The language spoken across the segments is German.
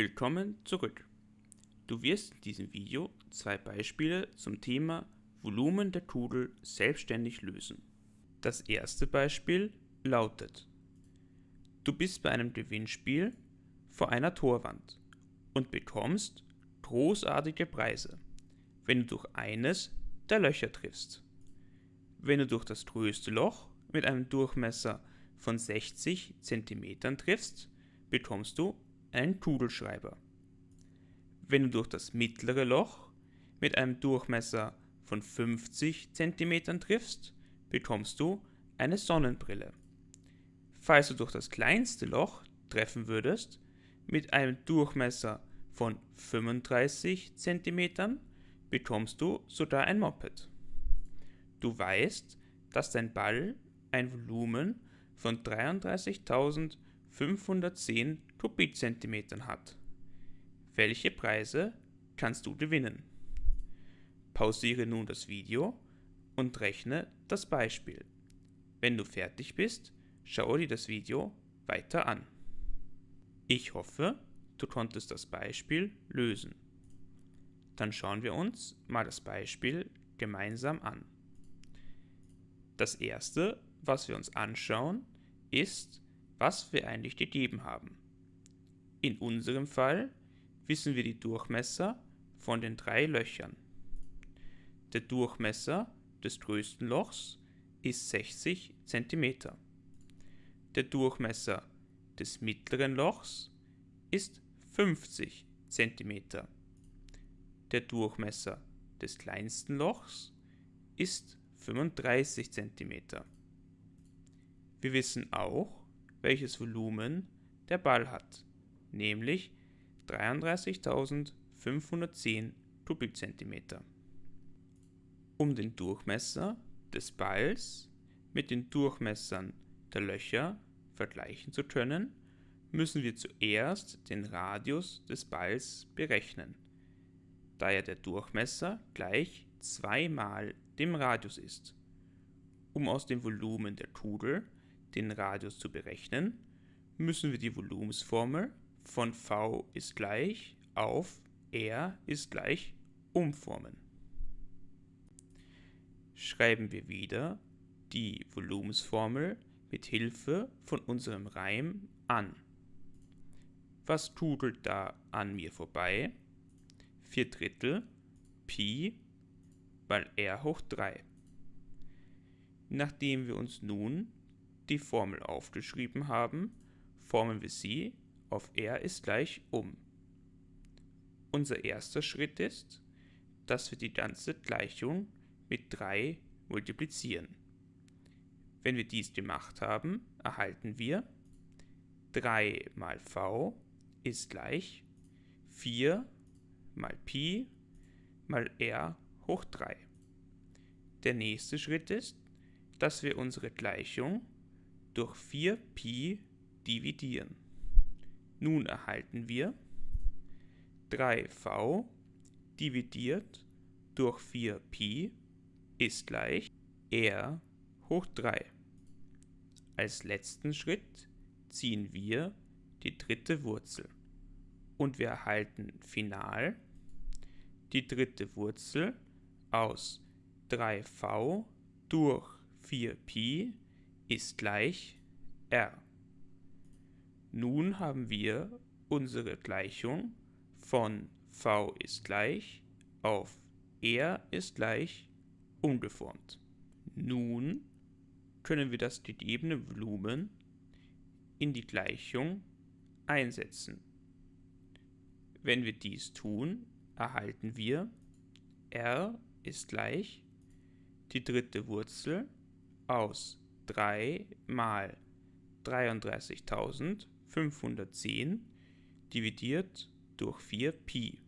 Willkommen zurück. Du wirst in diesem Video zwei Beispiele zum Thema Volumen der Kugel selbstständig lösen. Das erste Beispiel lautet Du bist bei einem Gewinnspiel vor einer Torwand und bekommst großartige Preise, wenn du durch eines der Löcher triffst. Wenn du durch das größte Loch mit einem Durchmesser von 60 cm triffst, bekommst du einen Kugelschreiber. Wenn du durch das mittlere Loch mit einem Durchmesser von 50 cm triffst, bekommst du eine Sonnenbrille. Falls du durch das kleinste Loch treffen würdest, mit einem Durchmesser von 35 cm, bekommst du sogar ein Moped. Du weißt, dass dein Ball ein Volumen von 33.510 Kubikzentimetern hat. Welche Preise kannst du gewinnen? Pausiere nun das Video und rechne das Beispiel. Wenn du fertig bist, schaue dir das Video weiter an. Ich hoffe, du konntest das Beispiel lösen. Dann schauen wir uns mal das Beispiel gemeinsam an. Das erste, was wir uns anschauen, ist, was wir eigentlich gegeben haben. In unserem Fall wissen wir die Durchmesser von den drei Löchern. Der Durchmesser des größten Lochs ist 60 cm. Der Durchmesser des mittleren Lochs ist 50 cm. Der Durchmesser des kleinsten Lochs ist 35 cm. Wir wissen auch, welches Volumen der Ball hat, nämlich 33.510 Kubikzentimeter. Um den Durchmesser des Balls mit den Durchmessern der Löcher vergleichen zu können, müssen wir zuerst den Radius des Balls berechnen, da ja der Durchmesser gleich zweimal dem Radius ist. Um aus dem Volumen der Kugel den Radius zu berechnen, müssen wir die Volumensformel von V ist gleich auf R ist gleich umformen. Schreiben wir wieder die Volumensformel mit Hilfe von unserem Reim an. Was kugelt da an mir vorbei? 4 Drittel Pi mal r hoch 3. Nachdem wir uns nun die Formel aufgeschrieben haben, formen wir sie auf r ist gleich um. Unser erster Schritt ist, dass wir die ganze Gleichung mit 3 multiplizieren. Wenn wir dies gemacht haben, erhalten wir 3 mal v ist gleich 4 mal Pi mal r hoch 3. Der nächste Schritt ist, dass wir unsere Gleichung durch 4pi dividieren. Nun erhalten wir 3v dividiert durch 4pi ist gleich r hoch 3. Als letzten Schritt ziehen wir die dritte Wurzel und wir erhalten final die dritte Wurzel aus 3v durch 4pi ist gleich r. Nun haben wir unsere Gleichung von v ist gleich auf r ist gleich umgeformt. Nun können wir das gegebene Volumen in die Gleichung einsetzen. Wenn wir dies tun, erhalten wir r ist gleich die dritte Wurzel aus 3 mal 33.510 dividiert durch 4 Pi.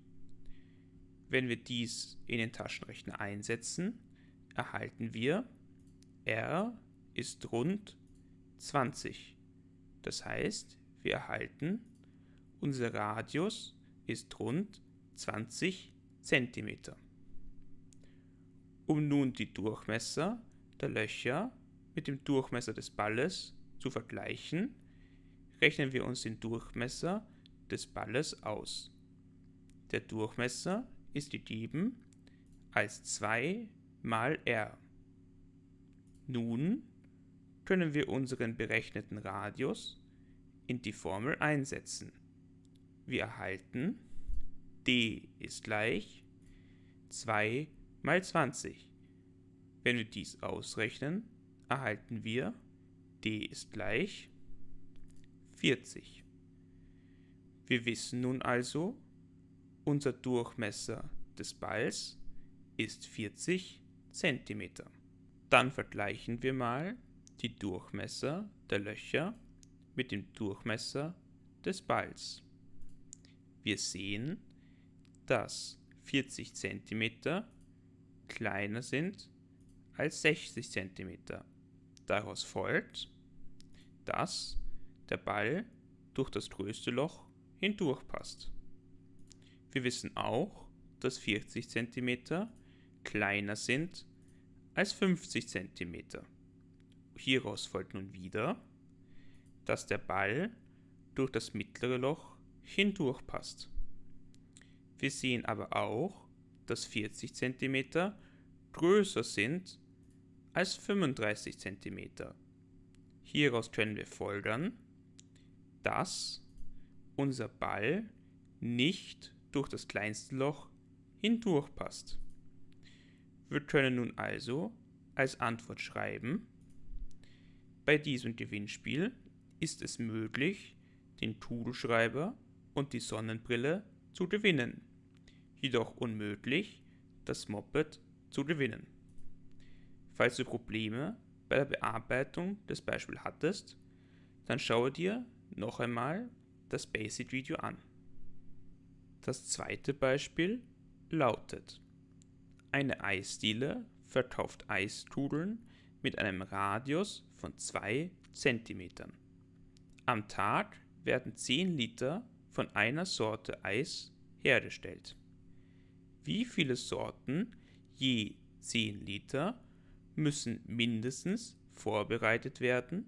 Wenn wir dies in den Taschenrechner einsetzen, erhalten wir r ist rund 20. Das heißt, wir erhalten, unser Radius ist rund 20 cm. Um nun die Durchmesser der Löcher mit dem Durchmesser des Balles zu vergleichen, rechnen wir uns den Durchmesser des Balles aus. Der Durchmesser ist gegeben als 2 mal r. Nun können wir unseren berechneten Radius in die Formel einsetzen. Wir erhalten d ist gleich 2 mal 20. Wenn wir dies ausrechnen, erhalten wir d ist gleich 40. Wir wissen nun also, unser Durchmesser des Balls ist 40 cm. Dann vergleichen wir mal die Durchmesser der Löcher mit dem Durchmesser des Balls. Wir sehen, dass 40 cm kleiner sind als 60 cm. Daraus folgt, dass der Ball durch das größte Loch hindurchpasst. Wir wissen auch, dass 40 cm kleiner sind als 50 cm. Hieraus folgt nun wieder, dass der Ball durch das mittlere Loch hindurchpasst. Wir sehen aber auch, dass 40 cm größer sind als 35 cm. Hieraus können wir folgern, dass unser Ball nicht durch das kleinste Loch hindurchpasst. Wir können nun also als Antwort schreiben, bei diesem Gewinnspiel ist es möglich, den Tudelschreiber und die Sonnenbrille zu gewinnen, jedoch unmöglich, das Moped zu gewinnen. Falls du Probleme bei der Bearbeitung des Beispiels hattest, dann schaue dir noch einmal das Basic-Video an. Das zweite Beispiel lautet, eine Eisdiele verkauft Eistudeln mit einem Radius von 2 cm. Am Tag werden 10 Liter von einer Sorte Eis hergestellt. Wie viele Sorten je 10 Liter müssen mindestens vorbereitet werden,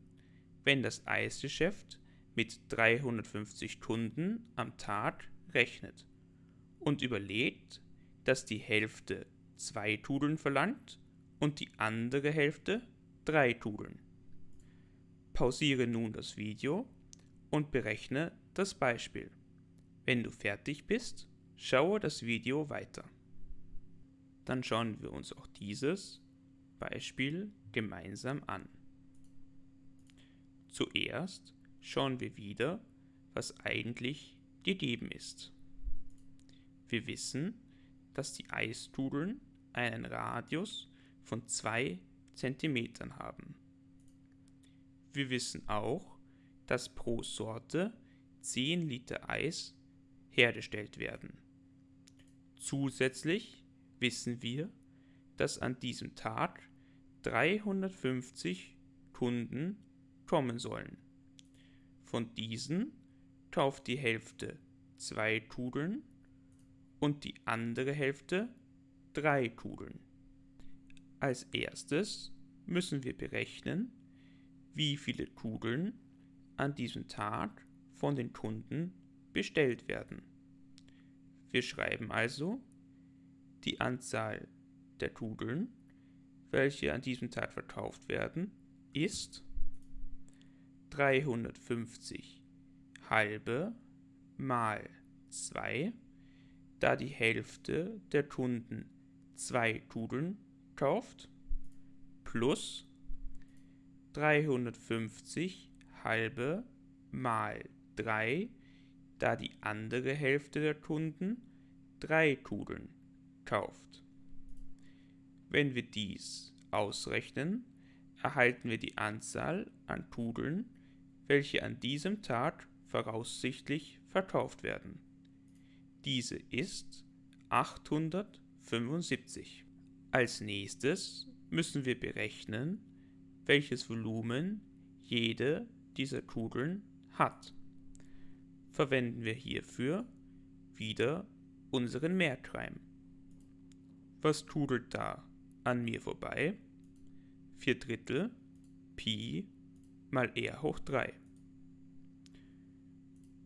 wenn das Eisgeschäft mit 350 Kunden am Tag rechnet und überlegt, dass die Hälfte zwei Tudeln verlangt und die andere Hälfte drei Tudeln. Pausiere nun das Video und berechne das Beispiel. Wenn du fertig bist, schaue das Video weiter. Dann schauen wir uns auch dieses Beispiel gemeinsam an. Zuerst schauen wir wieder, was eigentlich gegeben ist. Wir wissen, dass die Eistudeln einen Radius von 2 cm haben. Wir wissen auch, dass pro Sorte 10 Liter Eis hergestellt werden. Zusätzlich wissen wir, dass an diesem Tag 350 Kunden kommen sollen. Von diesen kauft die Hälfte zwei Tudeln und die andere Hälfte drei Kugeln. Als erstes müssen wir berechnen, wie viele Kugeln an diesem Tag von den Kunden bestellt werden. Wir schreiben also die Anzahl der Kugeln, welche an diesem Tag verkauft werden, ist 350 halbe mal 2 da die Hälfte der Kunden zwei Tudeln kauft, plus 350 halbe mal 3, da die andere Hälfte der Kunden drei Tudeln kauft. Wenn wir dies ausrechnen, erhalten wir die Anzahl an Tudeln, welche an diesem Tag voraussichtlich verkauft werden. Diese ist 875. Als nächstes müssen wir berechnen, welches Volumen jede dieser Kugeln hat. Verwenden wir hierfür wieder unseren Mehrkreim. Was kugelt da an mir vorbei? 4 Drittel Pi mal r hoch 3.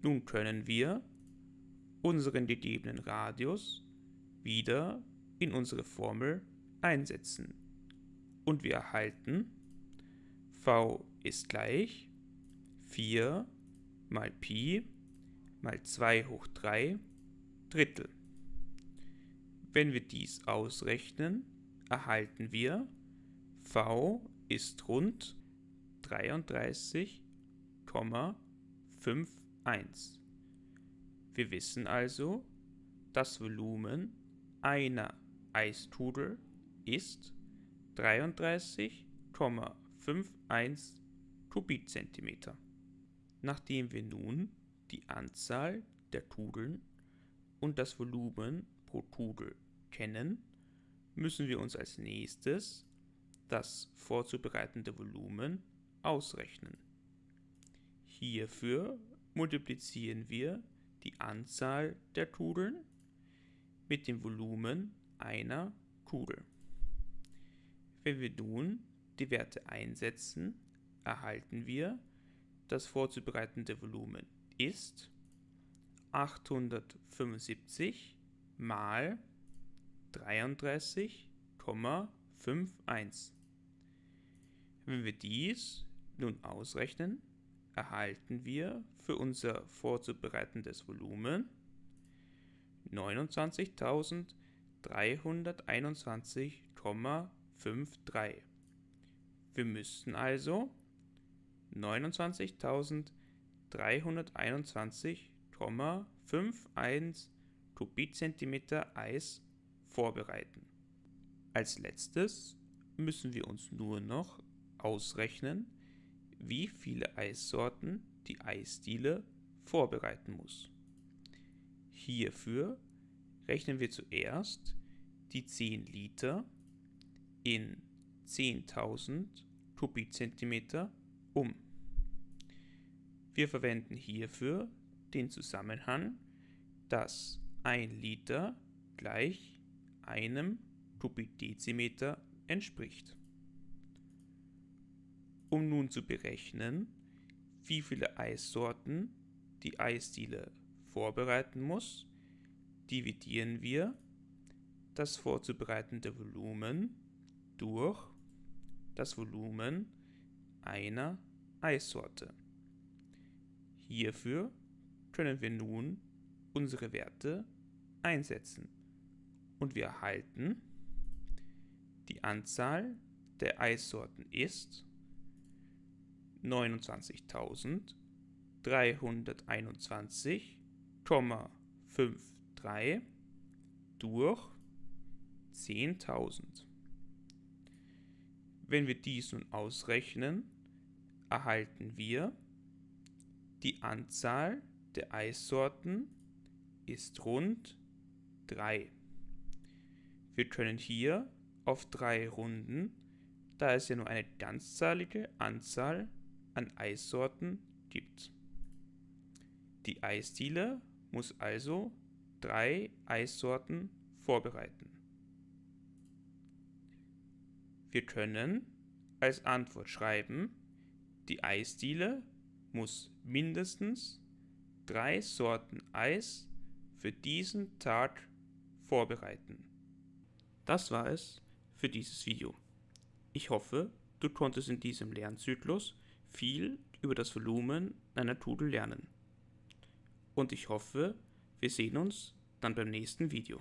Nun können wir unseren gegebenen Radius wieder in unsere Formel einsetzen. Und wir erhalten v ist gleich 4 mal Pi mal 2 hoch 3 Drittel. Wenn wir dies ausrechnen, erhalten wir v ist rund 33,51. Wir wissen also, das Volumen einer Eistudel ist 33,51 Kubikzentimeter. Nachdem wir nun die Anzahl der Tudeln und das Volumen pro Tudel kennen, müssen wir uns als nächstes das vorzubereitende Volumen ausrechnen. Hierfür multiplizieren wir die Anzahl der Tudeln mit dem Volumen einer Tudel. Wenn wir nun die Werte einsetzen, erhalten wir, das vorzubereitende Volumen ist 875 mal 33,51. Wenn wir dies nun ausrechnen, erhalten wir für unser vorzubereitendes Volumen 29.321,53. Wir müssten also 29.321,51 Kubikzentimeter Eis vorbereiten. Als letztes müssen wir uns nur noch ausrechnen, wie viele Eissorten die Eisdiele vorbereiten muss. Hierfür rechnen wir zuerst die 10 Liter in 10.000 Kubikzentimeter um. Wir verwenden hierfür den Zusammenhang, dass 1 Liter gleich einem Kubikdezimeter entspricht. Um nun zu berechnen, wie viele Eissorten die Eisdiele vorbereiten muss, dividieren wir das vorzubereitende Volumen durch das Volumen einer Eissorte. Hierfür können wir nun unsere Werte einsetzen und wir erhalten die Anzahl der Eissorten ist 29.321,53 durch 10.000. Wenn wir dies nun ausrechnen, erhalten wir die Anzahl der Eissorten ist rund 3. Wir können hier auf 3 runden, da es ja nur eine ganzzahlige Anzahl an Eissorten gibt. Die Eisdiele muss also drei Eissorten vorbereiten. Wir können als Antwort schreiben, die Eisdiele muss mindestens drei Sorten Eis für diesen Tag vorbereiten. Das war es für dieses Video. Ich hoffe, du konntest in diesem Lernzyklus viel über das Volumen einer Tudel lernen. Und ich hoffe, wir sehen uns dann beim nächsten Video.